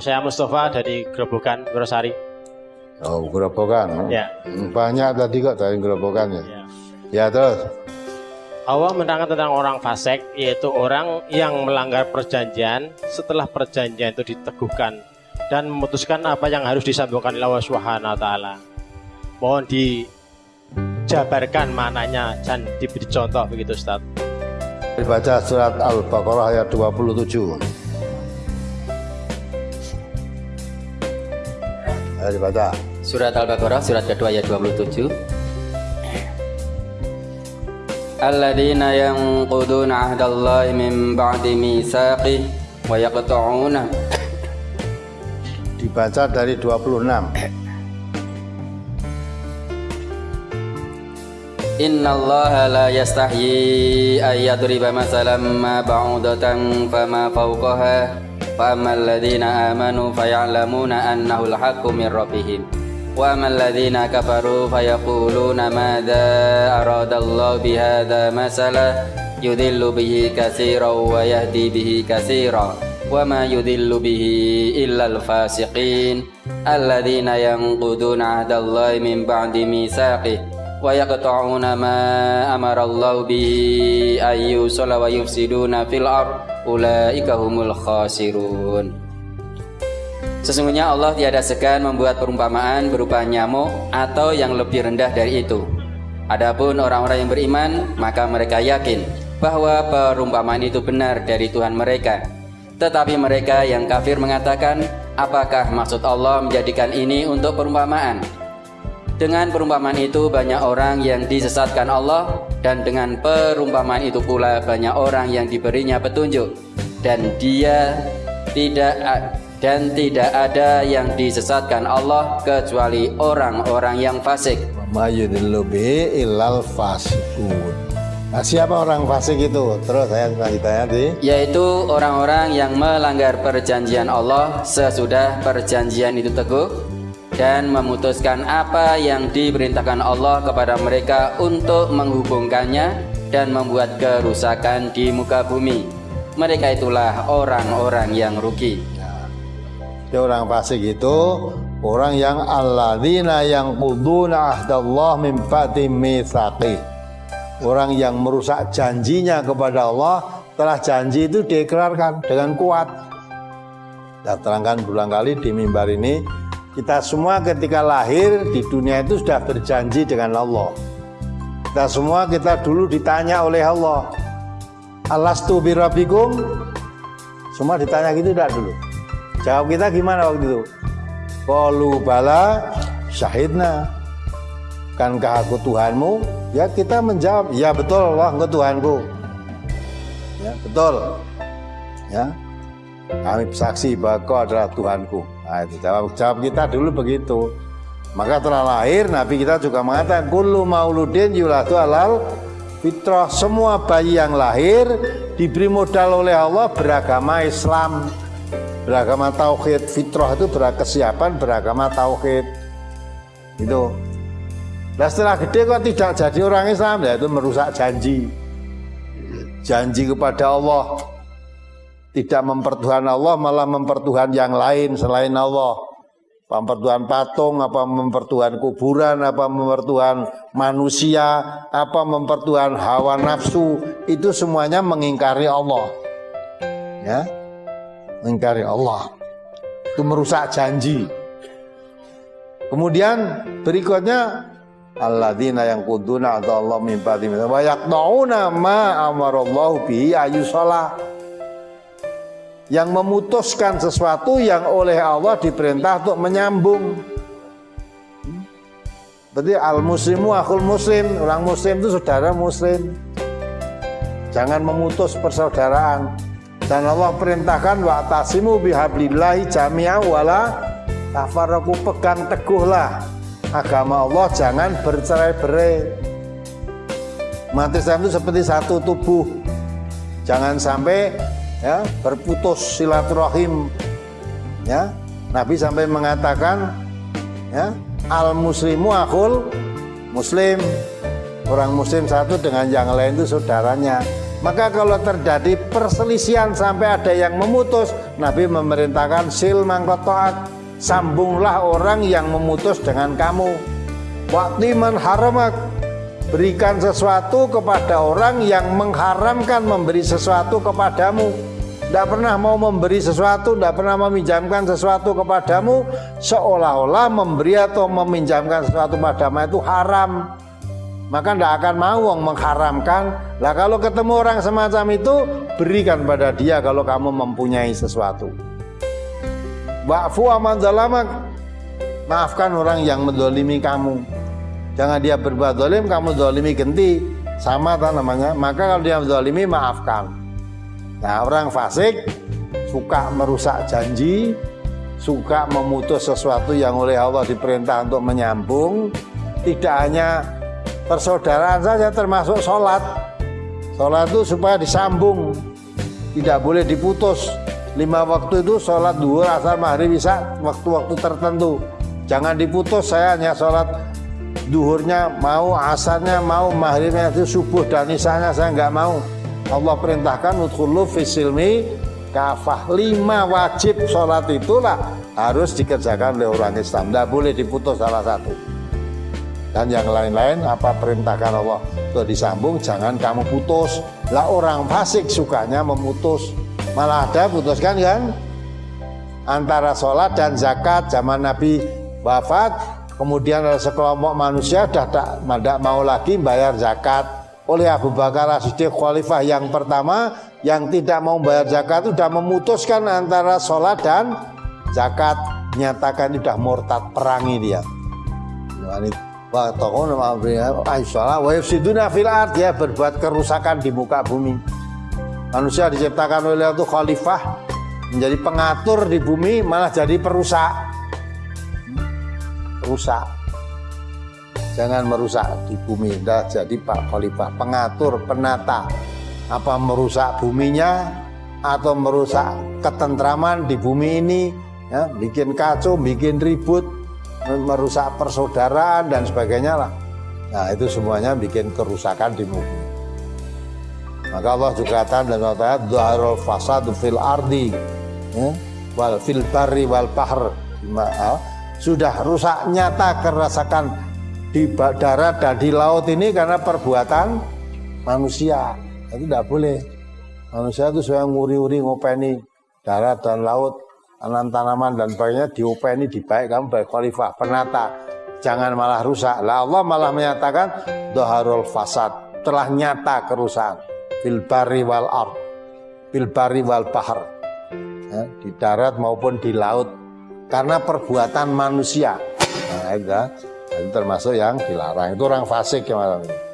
saya Mustafa dari Gerobokan Grosari. Oh, gerobokan. Ya. Banyak tadi kok dari gerobokannya. ya. Ya terus. Allah menerangkan tentang orang fasik yaitu orang yang melanggar perjanjian setelah perjanjian itu diteguhkan dan memutuskan apa yang harus disambungkan oleh Allah Subhanahu taala. Mohon dijabarkan maknanya dan diberi contoh begitu Ustaz. Dibaca surat Al-Baqarah ayat 27. Ayo dibaca. Surat Al-Baqarah surat kedua ayat 27 Alladzina yanquduna ahdallahi min ba'di mitsaqih wa yaqta'una Dibaca dari 26. Innallaha la yastahyi an yadriba masalan ma ba'udatan fama fawqaha وأما الذين آمنوا فيعلمون أنه الحق من ربهم. وأما الذين كفروا فيقولون ماذا أراد الله بهذا مثلا؟ يذل به كثيرا ويهدي به كثيرا. وما يذل به إلا الفاسقين. الذين ينقضون عهد الله من بعد ميثاقه. ويقطعون ما أمر الله به أن يوصل ويفسدون في الأرض أولئك هم الخاسرون Sesungguhnya Allah tiada segan membuat perumpamaan berupa nyamuk atau yang lebih rendah dari itu. Adapun orang-orang yang beriman, maka mereka yakin bahwa perumpamaan itu benar dari Tuhan mereka. Tetapi mereka yang kafir mengatakan, apakah maksud Allah menjadikan ini untuk perumpamaan? Dengan perumpamaan itu banyak orang yang disesatkan Allah dan dengan perumpamaan itu pula banyak orang yang diberinya petunjuk dan dia tidak dan tidak ada yang disesatkan Allah kecuali orang-orang yang fasik. Fasikun. Nah, siapa orang fasik itu? Terus saya lanjutannya di Yaitu orang-orang yang melanggar perjanjian Allah sesudah perjanjian itu teguh dan memutuskan apa yang diperintahkan Allah kepada mereka untuk menghubungkannya dan membuat kerusakan di muka bumi. Mereka itulah orang-orang yang rugi. Jadi orang fasik itu orang yang alladzina yang quduna ahdallah min ba'di. Orang yang merusak janjinya kepada Allah telah janji itu diikrarkan dengan kuat. Saya terangkan berulang kali di mimbar ini kita semua ketika lahir di dunia itu sudah berjanji dengan Allah. Kita semua kita dulu ditanya oleh Allah. Alastu birabikum? Semua ditanya gitu tidak dulu. Jawab kita gimana waktu itu? Qalu bala syahidna. Kankah aku Tuhanmu? Ya kita menjawab, ya betul Allah engkau Tuhanku. Ya, betul. Ya. Kami saksi bahwa kau adalah Tuhanku. Nah, itu jawab jawab kita dulu begitu. Maka telah lahir Nabi kita juga mengatakan kullu mauludin yuladu alal fitrah. Semua bayi yang lahir diberi modal oleh Allah beragama Islam. Beragama tauhid fitrah itu berkesiapan beragama tauhid. Itu nah setelah gede kok tidak jadi orang Islam? Ya itu merusak janji. Janji kepada Allah tidak mempertuhan Allah malah mempertuhan yang lain selain Allah. Mempertuhan patung apa mempertuhan kuburan apa mempertuhan manusia apa mempertuhan hawa nafsu itu semuanya mengingkari Allah. Ya mengingkari Allah. Itu merusak janji. Kemudian berikutnya alladzina yang kuduna atau Allah min ba'di wa yaqtauna ma amarallahu bihi ayusalah yang memutuskan sesuatu yang oleh Allah diperintah untuk menyambung. Berarti al muslimu akul muslim, orang muslim itu saudara muslim. Jangan memutus persaudaraan. Dan Allah perintahkan wa tasimu bihablillahi jami'a wala tafarraqu pegang teguhlah agama Allah jangan bercerai-berai. Mati itu seperti satu tubuh. Jangan sampai ya berputus silaturahim. Ya Nabi sampai mengatakan ya al muslimu akul muslim. Orang muslim satu dengan yang lain itu saudaranya. Maka kalau terjadi perselisihan sampai ada yang memutus, Nabi memerintahkan sil mangkotoat, sambunglah orang yang memutus dengan kamu. Waktu man haramak, berikan sesuatu kepada orang yang mengharamkan memberi sesuatu kepadamu tidak pernah mau memberi sesuatu, tidak pernah meminjamkan sesuatu kepadamu, seolah-olah memberi atau meminjamkan sesuatu padamu itu haram. Maka tidak akan mau mengharamkan. Lah kalau ketemu orang semacam itu, berikan pada dia kalau kamu mempunyai sesuatu. Wa'fu aman zalamak. Maafkan orang yang mendolimi kamu. Jangan dia berbuat dolim, kamu dolimi genti. Sama tak namanya. Maka kalau dia mendolimi, maafkan. Nah orang fasik suka merusak janji, suka memutus sesuatu yang oleh Allah diperintah untuk menyambung. Tidak hanya persaudaraan saja termasuk sholat. Sholat itu supaya disambung, tidak boleh diputus. Lima waktu itu sholat dua asal maghrib bisa waktu-waktu tertentu. Jangan diputus saya hanya sholat duhurnya mau, asarnya mau, maghribnya itu subuh dan isanya saya nggak mau Allah perintahkan udkhulu fisilmi kafah. Lima wajib sholat itulah harus dikerjakan oleh orang Islam. Tidak boleh diputus salah satu. Dan yang lain-lain apa perintahkan Allah? Untuk disambung jangan kamu putus. Lah orang fasik sukanya memutus. Malah ada putuskan kan? Antara sholat dan zakat zaman Nabi wafat kemudian ada sekelompok manusia sudah tidak mau lagi bayar zakat oleh Abu Bakar As-Siddiq khalifah yang pertama yang tidak mau bayar zakat sudah memutuskan antara sholat dan zakat. Nyatakan sudah murtad perangi dia. Wa dia berbuat kerusakan di muka bumi. Manusia diciptakan oleh itu khalifah menjadi pengatur di bumi malah jadi perusak. Rusak jangan merusak di bumi dah jadi Pak Khalifah. Pengatur penata. Apa merusak buminya atau merusak ketentraman di bumi ini? Ya, bikin kacau bikin ribut merusak persaudaraan dan sebagainya lah. Nah itu semuanya bikin kerusakan di bumi. Maka Allah juga katakan dan Allah Dhuharul fasadu fil ardi ya, wal fil barri wal bahr. Sudah rusak nyata kerasakan di darat dan di laut ini karena perbuatan manusia. Itu tidak boleh. Manusia itu saya nguri-uri ngopeni darat dan laut tanaman-tanaman dan sebagainya diopeni dibaik kamu baik khalifah penata. Jangan malah rusak. Lah Allah malah menyatakan doharul fasad telah nyata kerusakan. Fil bari wal ar fil bari wal bahar ya, di darat maupun di laut. Karena perbuatan manusia. Nah, itu termasuk yang dilarang. Itu orang fasik yang malam ini